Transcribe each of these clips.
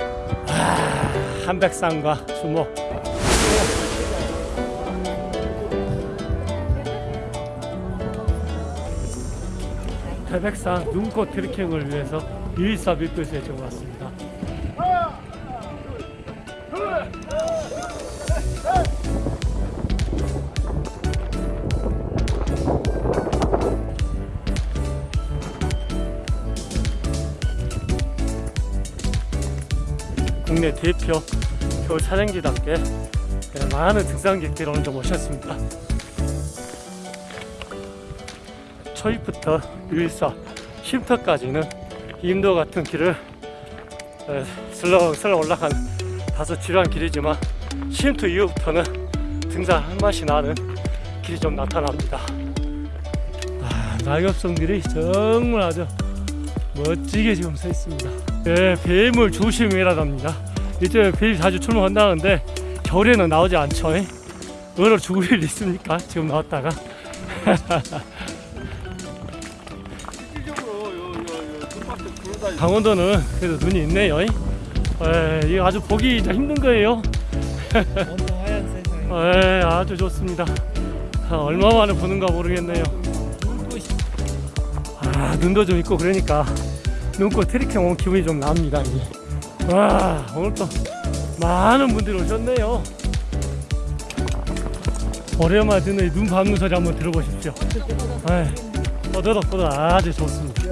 아, 한백산과 주목 태백산 눈꽃 트레킹을 위해서 유일사 밀도시에 지금 왔습니다. 국내 대표 겨울 촬영지답게 많은 등산객들을 오늘 좀 모셨습니다. 초입부터 유일사 쉼터까지는 인도 같은 길을 에, 슬렁슬렁 올라간 다소 지루한 길이지만 쉼터 이후부터는 등산 한 맛이 나는 길이 좀 나타납니다. 아, 낙엽성들이 정말 아주 멋지게 지금 서 있습니다. 예, 뱀을 조심해라답니다. 이제 뱀이 자주 출몰한다는데 겨울에는 나오지 않죠. 예? 얼어 죽을 일 있습니까? 지금 나왔다가 강원도는 그래도 눈이 있네요. 예, 이거 아주 보기 힘든 거예요. 예, 아주 좋습니다. 아, 얼마 만에 보는가 모르겠네요. 아, 눈도 좀 있고 그러니까 눈꽃 트리킹 온 기분이 좀 납니다. 이게. 와, 오늘 또 많은 분들이 오셨네요. 오랜만에 이눈 밟는 소리 한번 들어보십시오. 예, 떠들어떠들 아주 좋습니다.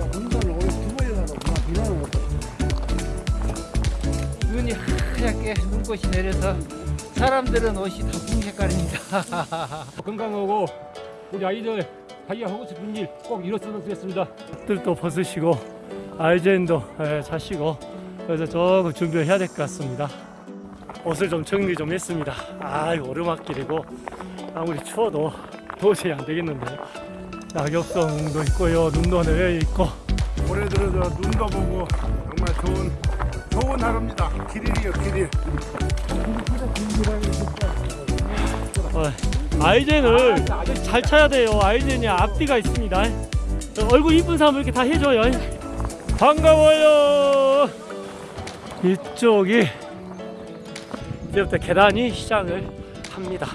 눈이 하얗게 눈꽃이 내려서 사람들은 옷이 다 붕 색깔입니다 건강하고 우리 아이들 자기가 하고 싶은 일 꼭 이뤘으면 좋겠습니다. 뜰도 벗으시고 아이젠도 예, 자시고 그래서 조금 준비를 해야 될 것 같습니다. 옷을 좀 정리 좀 했습니다. 아, 오르막길이고 아무리 추워도 도저히 안 되겠는데 낙엽성도 있고요, 눈도 내려 있고 올해 들어서 눈도 보고 정말 좋은 좋은 하루입니다. 길이요 길이. 어, 아이젠을 잘 차야 돼요. 아이젠이 앞뒤가 있습니다. 어, 얼굴 이쁜 사람 이렇게 다 해줘요. 반가워요. 이쪽이 이제부터 계단이 시작을 합니다.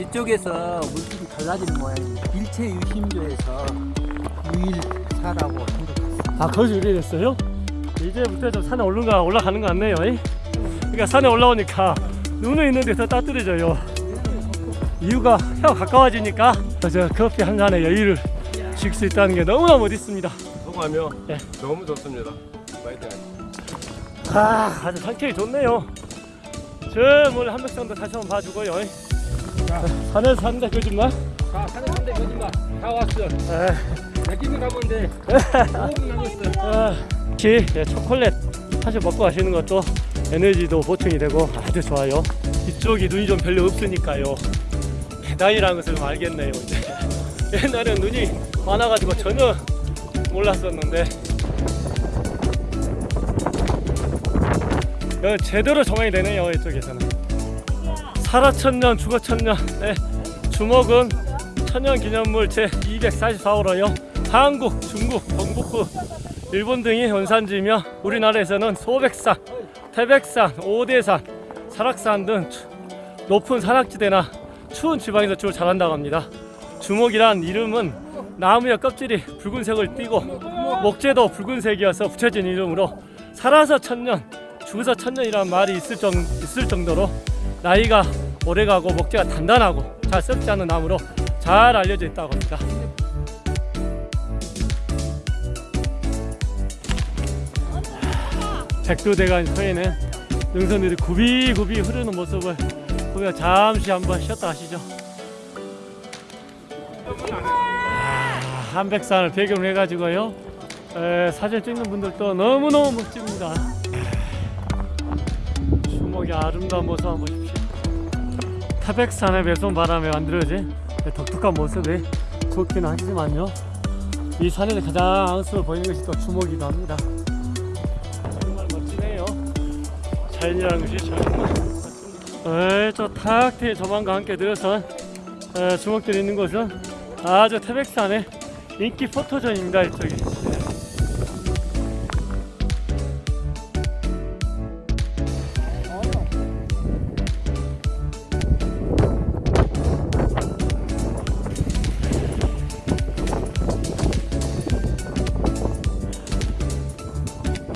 이쪽에서 물길이 달라지는 모양입니다 일체 유심조에서 유일사라고 생각했습니다 아 거기서 이래 됐어요? 이제부터 좀 산에 올라가 올라가는 것 같네요. 이? 그러니까 산에 올라오니까 눈은 있는데 더 따뜻해져요. 이유가 혀 가까워지니까 저 커피 한 잔의 여유를 줄수 있다는 게 너무나 멋있습니다. 소감이요? 예. 너무 좋습니다. 파이팅. 아, 아주 상태이 좋네요. 저 오늘 한백산도 다시 한번 봐주고요. 자, 산에서 산다 거짓말. 자, 산에 산대 거짓말 다 왔어. 가면 돼. 5분 남았어. 아, 혹시 예, 초콜릿 사실 먹고 가시는 것도 에너지도 보충이 되고 아주 좋아요. 이쪽이 눈이 좀 별로 없으니까요. 계단이라는 것을 좀 알겠네요. 이제. 옛날엔 눈이 많아가지고 전혀 몰랐었는데 여기 제대로 정황이 되네요. 이쪽에서는 죽어천년 네, 주목은 천년기념물 제244호로요. 한국, 중국, 경북부 일본 등이 원산지며 우리나라에서는 소백산, 태백산, 오대산, 설악산 등 추- 높은 산악지대나 추운 지방에서 주로 자란다고 합니다. 주목이란 이름은 나무의 껍질이 붉은색을 띠고 목재도 붉은색이어서 붙여진 이름으로 살아서 천년, 죽어서 천년이라는 말이 있을, 정, 있을 정도로 나이가 오래가고 목재가 단단하고 잘 썩지 않는 나무로 잘 알려져 있다고 합니다. 백두대간 서에는 능선들이 굽이굽이 흐르는 모습을 보며 잠시 한번 쉬었다 하시죠. 아, 한백산을 배경으로 해가지고요. 에, 사진 찍는 분들도 너무너무 멋집니다. 주목이 아름다운 모습 한번 보십시오. 태백산의 매선 바람에 만들어진 독특한 모습이 좋기는 하지만요. 이 산에서 가장 앙스러워 보이는 것이 또 주목이기도 합니다. 정말 멋지네요. 자연이라는 것이. 저탁 트인 조망과 함께 들어선 에, 주목들이 있는 곳은 아주 태백산의 인기 포토존입니다. 이쪽이.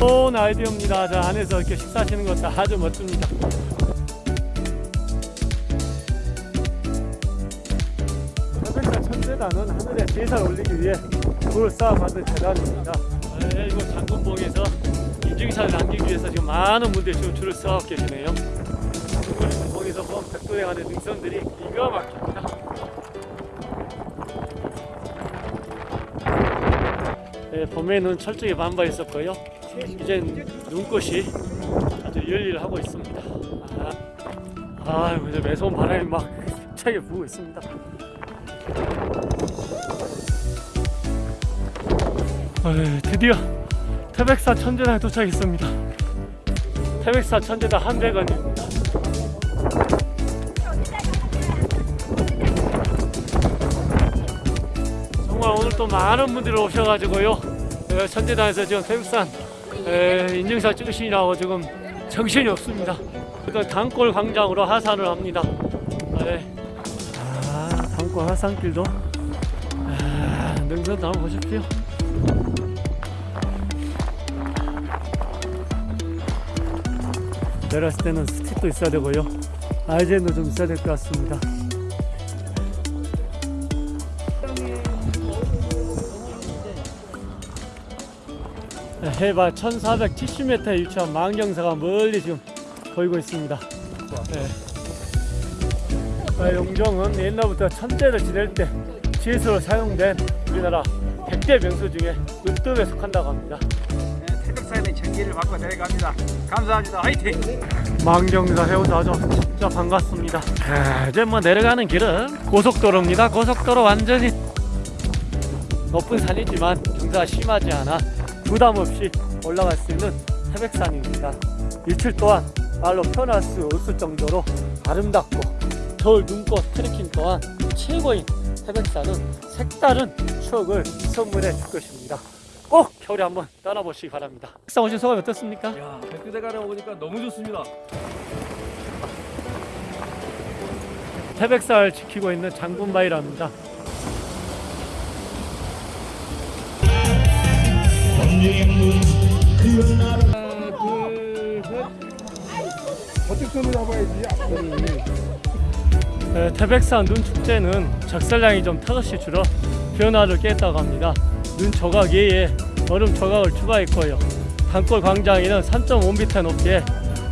좋은 아이디어입니다. 저 안에서 이렇게 식사하시는 것도 아주 멋집니다. 태백산 천재단은 하늘에 제사를 올리기 위해 돌을 쌓아 만든 재단입니다. 네, 이곳 장군봉에서 인증샷을 남기기 위해서 지금 많은 분들이 지금 줄을 서 계시네요. 장군봉에서 본 백도에 가는 능선들이 기가 막힙니다. 네, 봄에는 철쭉이 반바했었고요. 이젠 눈꽃이 아주 열일을 하고 있습니다. 아, 아이고, 이제 매서운 바람이 막 힘차게 부고 있습니다. 어이, 드디어 태백산 천재단에 도착했습니다. 태백산 천재단 한백원입니다. 정말 오늘 또 많은 분들이 오셔가지고요. 어, 천재단에서 지금 태백산 에, 인증샷 찍으시느라고 지금 정신이 없습니다. 그러니까 단골 광장으로 하산을 합니다. 네. 아, 단골 하산길도 아, 능선도 한번 보십시오. 내렸을 때는 스틱도 있어야 되고요. 아이젠도 좀 있어야 될 것 같습니다. 네, 해발 1470m에 위치한 망경사가 멀리 지금 보이고 있습니다. 네. 아, 용종은 옛날부터 천재를 지낼 때 지수로 사용된 우리나라 100대 명소 중에 으뜸에 속한다고 합니다. 태백산의 전기를 받고 내려갑니다. 감사합니다. 화이팅! 망경사 아주 진짜 반갑습니다. 아, 이제 뭐 내려가는 길은 고속도로입니다. 고속도로 완전히 높은 산이지만 경사가 심하지 않아 부담 없이 올라갈 수 있는 태백산입니다. 일출 또한 말로 표현할 수 없을 정도로 아름답고 겨울 눈꽃 트레킹 또한 최고인 태백산은 색다른 추억을 선물해 줄 것입니다. 꼭 겨울에 한번 떠나보시기 바랍니다. 태백산 오신 소감이 어떻습니까? 야, 백두대간에 오니까 너무 좋습니다. 태백산을 지키고 있는 장군바위랍니다. 네, 태백산 눈 축제는 적설량이 좀 턱없이 줄어 변화를 깼다고 합니다. 눈 조각 외에 얼음 조각을 추가했고요. 단골 광장에는 3.5m 높이의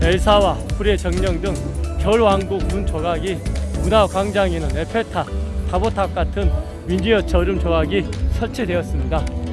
엘사와 불의 정령 등 겨울왕국 눈 조각이 문화 광장에는 에펠탑, 다보탑 같은 미니어처 얼음 조각이 설치되었습니다.